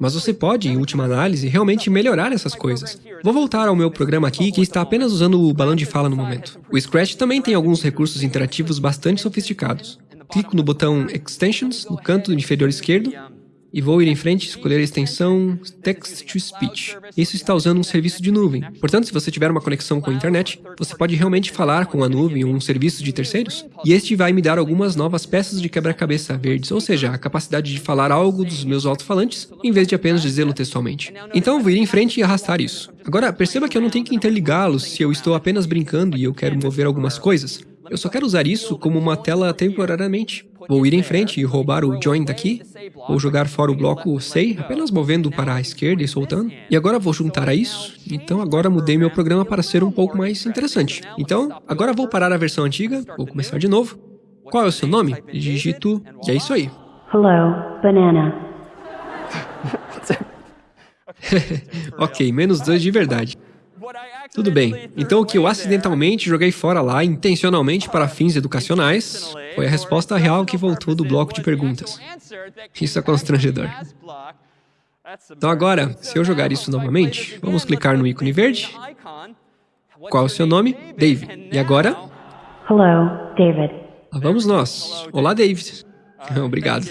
Mas você pode, em última análise, realmente melhorar essas coisas. Vou voltar ao meu programa aqui, que está apenas usando o balão de fala no momento. O Scratch também tem alguns recursos interativos bastante sofisticados. Clico no botão Extensions, no canto inferior esquerdo, e vou ir em frente e escolher a extensão Text to Speech. Isso está usando um serviço de nuvem. Portanto, se você tiver uma conexão com a internet, você pode realmente falar com a nuvem ou um serviço de terceiros, e este vai me dar algumas novas peças de quebra-cabeça verdes, ou seja, a capacidade de falar algo dos meus alto-falantes, em vez de apenas dizê-lo textualmente. Então, vou ir em frente e arrastar isso. Agora, perceba que eu não tenho que interligá-los se eu estou apenas brincando e eu quero mover algumas coisas. Eu só quero usar isso como uma tela temporariamente. Vou ir em frente e roubar o join daqui, vou jogar fora o bloco say, apenas movendo para a esquerda e soltando, e agora vou juntar a isso, então agora mudei meu programa para ser um pouco mais interessante. Então, agora vou parar a versão antiga, vou começar de novo. Qual é o seu nome? Digito, e é isso aí. Hello, banana. ok, menos dois de verdade. Tudo bem. Então, o que eu acidentalmente joguei fora lá, intencionalmente para fins educacionais, foi a resposta real que voltou do bloco de perguntas. Isso é constrangedor. Então agora, se eu jogar isso novamente, vamos clicar no ícone verde. Qual é o seu nome? David. E agora? Hello, David. Lá vamos nós. Olá, David. Obrigado.